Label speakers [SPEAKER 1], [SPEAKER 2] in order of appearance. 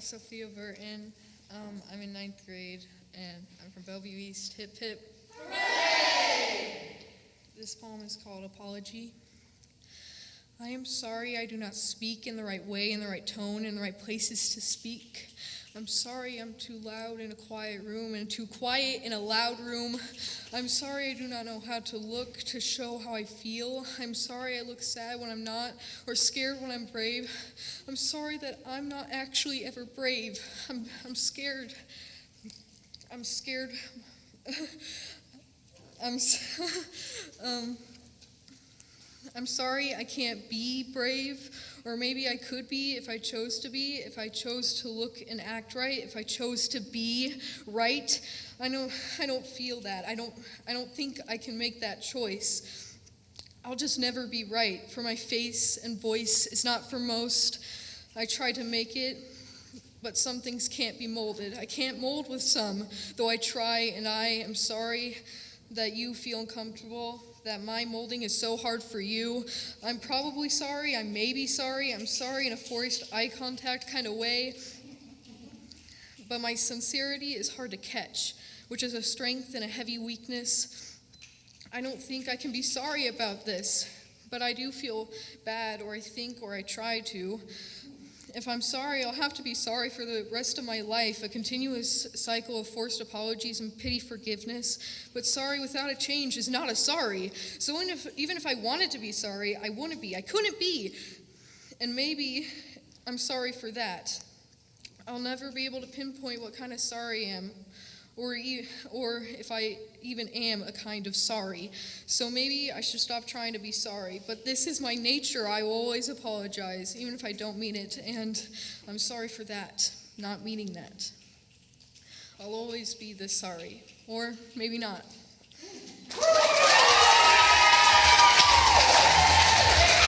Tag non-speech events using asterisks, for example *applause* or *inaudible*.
[SPEAKER 1] Sophia Burton. Um, I'm in ninth grade, and I'm from Bellevue East. Hip hip. Hooray! This poem is called Apology. I am sorry I do not speak in the right way, in the right tone, in the right places to speak. I'm sorry I'm too loud in a quiet room and too quiet in a loud room. I'm sorry I do not know how to look to show how I feel. I'm sorry I look sad when I'm not or scared when I'm brave. I'm sorry that I'm not actually ever brave. I'm, I'm scared. I'm scared. *laughs* I'm, *laughs* um, I'm sorry I can't be brave, or maybe I could be if I chose to be, if I chose to look and act right, if I chose to be right. I know I don't feel that. I don't I don't think I can make that choice. I'll just never be right, for my face and voice is not for most. I try to make it, but some things can't be molded. I can't mold with some, though I try, and I am sorry that you feel uncomfortable, that my molding is so hard for you. I'm probably sorry, I may be sorry, I'm sorry in a forced eye contact kind of way. But my sincerity is hard to catch, which is a strength and a heavy weakness. I don't think I can be sorry about this, but I do feel bad, or I think, or I try to. If I'm sorry, I'll have to be sorry for the rest of my life, a continuous cycle of forced apologies and pity forgiveness. But sorry without a change is not a sorry. So even if, even if I wanted to be sorry, I wouldn't be. I couldn't be. And maybe I'm sorry for that. I'll never be able to pinpoint what kind of sorry I am, or, e- or if I even am a kind of sorry. So maybe I should stop trying to be sorry. But this is my nature. I will always apologize, even if I don't mean it. And I'm sorry for that, not meaning that. I'll always be this sorry. Or maybe not.